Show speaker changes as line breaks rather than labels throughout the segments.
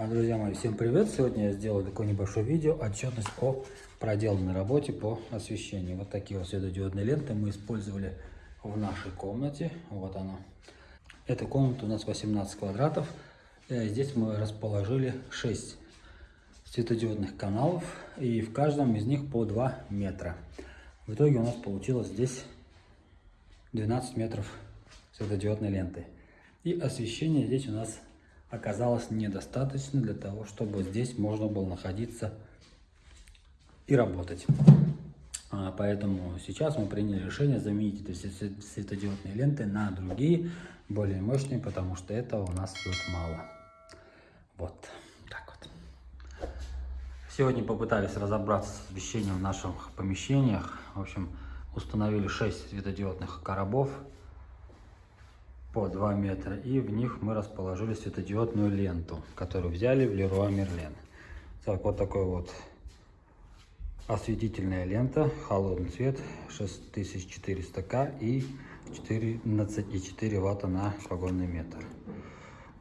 А, Друзья мои, всем привет! Сегодня я сделал такое небольшое видео, отчетность о проделанной работе по освещению. Вот такие вот светодиодные ленты мы использовали в нашей комнате. Вот она. Эта комната у нас 18 квадратов. Э, Здесь мы расположили 6 светодиодных каналов и в каждом из них по 2 метра. В итоге у нас получилось здесь 12 метров светодиодной ленты. И освещение здесь у нас оказалось недостаточно для того, чтобы здесь можно было находиться и работать. А, Поэтому сейчас мы приняли решение заменить эти светодиодные ленты на другие, более мощные, потому что этого у нас тут мало. Вот так вот. Сегодня попытались разобраться с освещением в наших помещениях. В общем, установили 6 светодиодных коробов по 2 метра. И в них мы расположили светодиодную ленту, которую взяли в Леруа Мерлен. Так, вот такой вот осветительная лента, холодный цвет, 6400К и 14,4 ватта на погонный метр.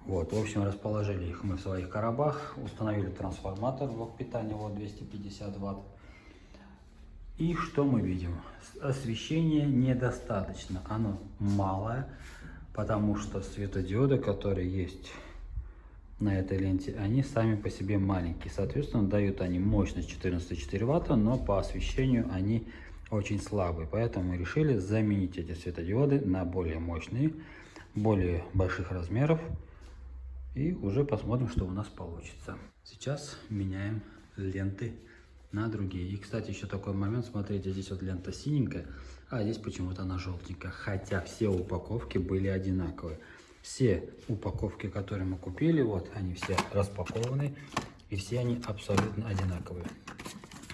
Вот, в общем, расположили их мы в своих коробах, установили трансформатор, блок питания, вот 250 ватт. И что мы видим? Освещение недостаточно, оно малое, потому что светодиоды, которые есть на этой ленте, они сами по себе маленькие. Соответственно, дают они мощность 14,4 ватта, но по освещению они очень слабые. Поэтому мы решили заменить эти светодиоды на более мощные, более больших размеров. И уже посмотрим, что у нас получится. Сейчас меняем ленты на другие. И, кстати, еще такой момент. Смотрите, здесь вот лента синенькая, а здесь почему-то она желтенькая. Хотя все упаковки были одинаковые. Все упаковки, которые мы купили, вот они все распакованы. И все они абсолютно одинаковые.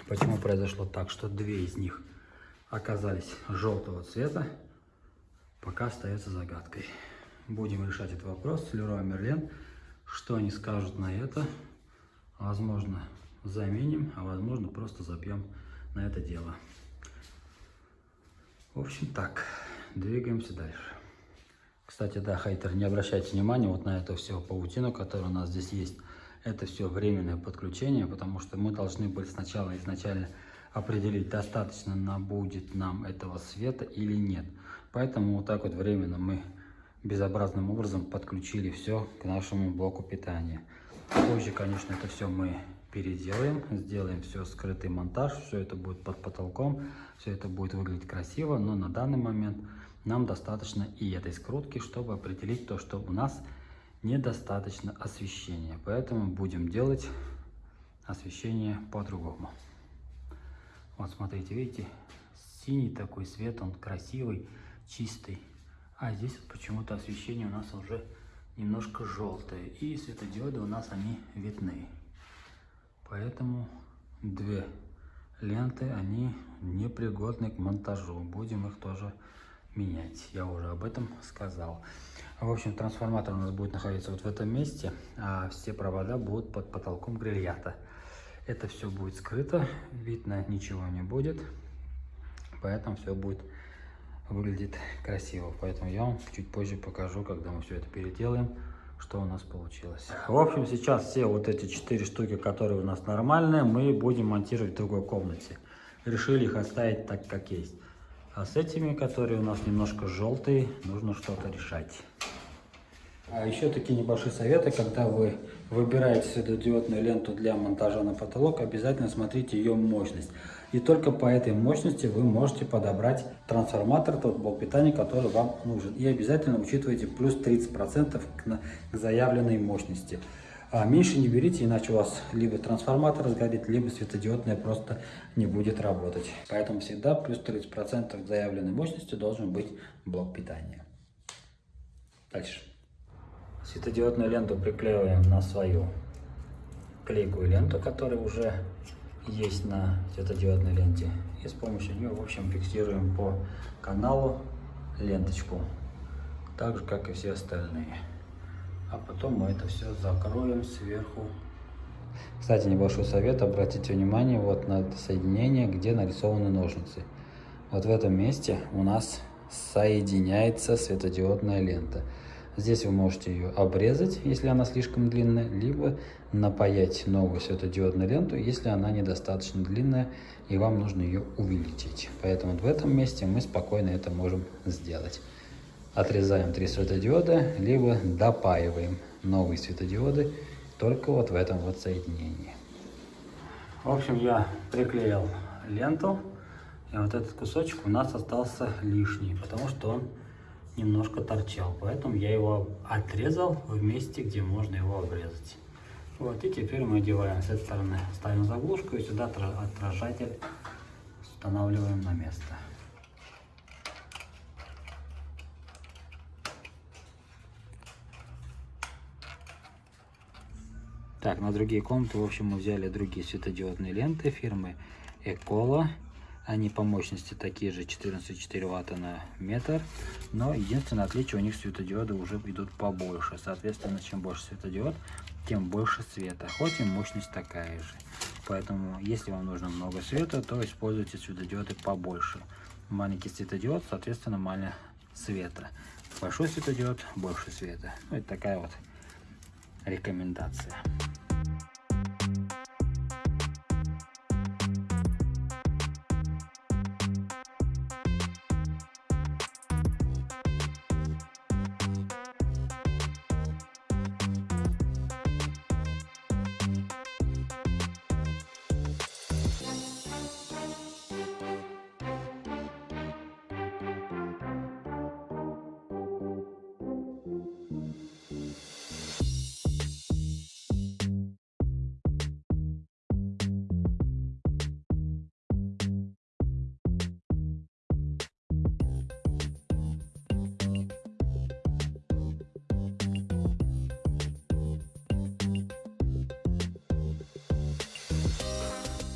Почему произошло так, что две из них оказались желтого цвета, пока остается загадкой. Будем решать этот вопрос с Леруа Мерлен. Что они скажут на это? Возможно, заменим, а возможно, просто забьем на это дело. В общем, так, двигаемся дальше. Кстати, да, хейтер, не обращайте внимания вот на эту всю паутину, которая у нас здесь есть. Это все временное подключение, потому что мы должны были сначала изначально определить, достаточно нам будет нам этого света или нет. Поэтому вот так вот временно мы безобразным образом подключили все к нашему блоку питания. Позже, конечно, это все мы переделаем, сделаем все скрытый монтаж, все это будет под потолком, все это будет выглядеть красиво, но на данный момент нам достаточно и этой скрутки, чтобы определить то, что у нас недостаточно освещения. Поэтому будем делать освещение по-другому. Вот смотрите, видите, синий такой свет, он красивый, чистый. А здесь вот почему-то освещение у нас уже немножко желтое. И светодиоды у нас они видны. Поэтому две ленты, они непригодны к монтажу. Будем их тоже менять. Я уже об этом сказал. В общем, трансформатор у нас будет находиться вот в этом месте, а все провода будут под потолком грильята. Это все будет скрыто, видно ничего не будет, поэтому все будет выглядит красиво. Поэтому я вам чуть позже покажу, когда мы все это переделаем, что у нас получилось. В общем, сейчас все вот эти четыре штуки, которые у нас нормальные, мы будем монтировать в другой комнате. Решили их оставить так, как есть. А с этими, которые у нас немножко желтые, нужно что-то решать. А еще такие небольшие советы, когда вы выбираете светодиодную ленту для монтажа на потолок, обязательно смотрите ее мощность. И только по этой мощности вы можете подобрать трансформатор, тот блок питания, который вам нужен. И обязательно учитывайте плюс 30% к, заявленной мощности. А меньше не берите, иначе у вас либо трансформатор сгорит, либо светодиодная просто не будет работать. Поэтому всегда плюс 30% к заявленной мощности должен быть блок питания. Дальше. Светодиодную ленту приклеиваем на свою клейкую ленту, которая уже есть на светодиодной ленте. И с помощью нее, в общем, фиксируем по каналу ленточку. Так же, как и все остальные. А потом мы это все закроем сверху. Кстати, небольшой совет. Обратите внимание вот на это соединение, где нарисованы ножницы. Вот в этом месте у нас соединяется светодиодная лента. Здесь вы можете ее обрезать, если она слишком длинная, либо напаять новую светодиодную ленту, если она недостаточно длинная и вам нужно ее увеличить. Поэтому в этом месте мы спокойно это можем сделать. Отрезаем три светодиода, либо допаиваем новые светодиоды только вот в этом вот соединении. В общем, я приклеил ленту, и вот этот кусочек у нас остался лишний, потому что он немножко торчал. Поэтому я его отрезал в месте, где можно его обрезать. Вот, и теперь мы одеваем с этой стороны, ставим заглушку и сюда отражатель устанавливаем на место. Так, на другие комнаты, в общем, мы взяли другие светодиодные ленты фирмы Экола. Они по мощности такие же 14,4 ватта на метр, но единственное отличие у них светодиоды уже идут побольше. Соответственно, чем больше светодиод, тем больше света, хоть и мощность такая же. Поэтому, если вам нужно много света, то используйте светодиоды побольше. Маленький светодиод, соответственно, мало света. Большой светодиод, больше света. Ну, это такая вот рекомендация.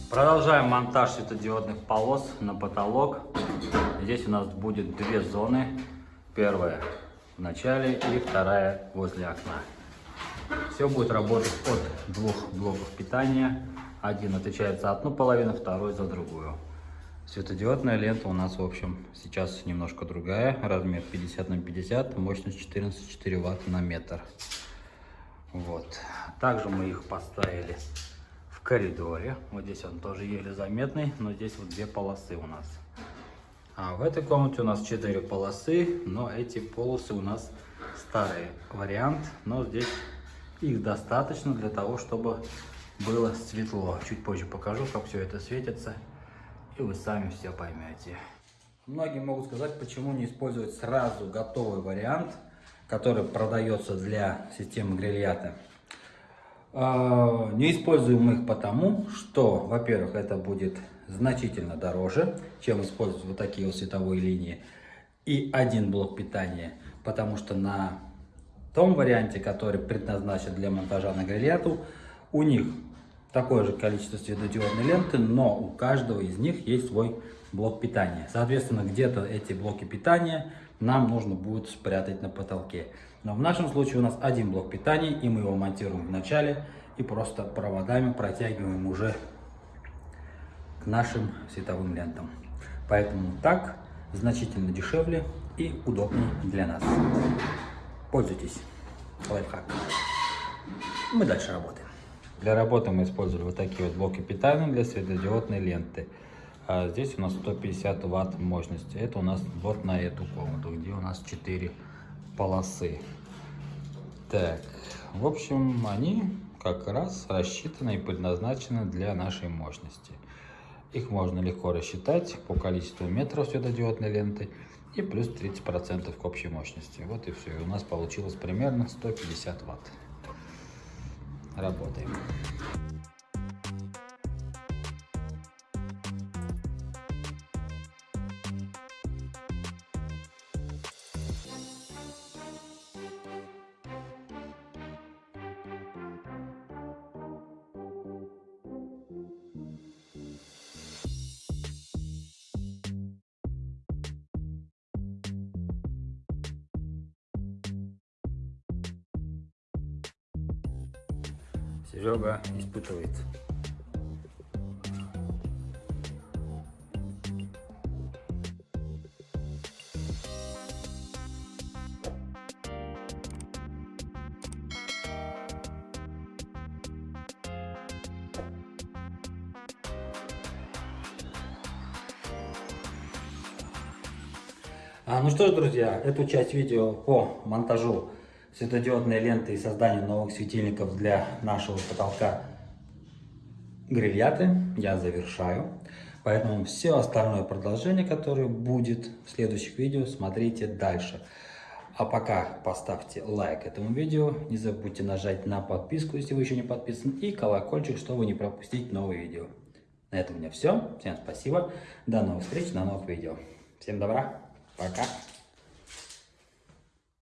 Продолжаем монтаж светодиодных полос на потолок. Здесь у нас будет две зоны. Первая в начале и вторая возле окна. Все будет работать от двух блоков питания. Один отвечает за одну половину, второй за другую. Светодиодная лента у нас, в общем, сейчас немножко другая. Размер 50 на 50, мощность 14,4 ватта на метр. Вот. Также мы их поставили коридоре. Вот здесь он тоже еле заметный, но здесь вот две полосы у нас. А в этой комнате у нас четыре полосы, но эти полосы у нас старый вариант, но здесь их достаточно для того, чтобы было светло. Чуть позже покажу, как все это светится, и вы сами все поймете. Многие могут сказать, почему не использовать сразу готовый вариант, который продается для системы грильята. А, не используем их потому, что, во-первых, это будет значительно дороже, чем использовать вот такие вот световые линии. И один блок питания, потому что на том варианте, который предназначен для монтажа на грильяту, у них такое же количество светодиодной ленты, но у каждого из них есть свой блок питания. Соответственно, где-то эти блоки питания нам нужно будет спрятать на потолке. Но в нашем случае у нас один блок питания, и мы его монтируем в начале, и просто проводами протягиваем уже к нашим световым лентам. Поэтому так значительно дешевле и удобнее для нас. Пользуйтесь. Лайфхак. Мы дальше работаем. Для работы мы использовали вот такие вот блоки питания для светодиодной ленты. А здесь у нас 150 ватт мощности. Это у нас вот на эту комнату, где у нас 4 полосы. Так, в общем, они как раз рассчитаны и предназначены для нашей мощности. Их можно легко рассчитать по количеству метров светодиодной ленты и плюс 30% к общей мощности. Вот и все. И у нас получилось примерно 150 ватт. Работаем. Серега испытывает. А, ну что ж, друзья, эту часть видео по монтажу светодиодной ленты и созданию новых светильников для нашего потолка грильяты я завершаю. Поэтому все остальное продолжение, которое будет в следующих видео, смотрите дальше. А пока поставьте лайк этому видео, не забудьте нажать на подписку, если вы еще не подписаны, и колокольчик, чтобы не пропустить новые видео. На этом у меня все. Всем спасибо. До новых встреч на новых видео. Всем добра. Пока.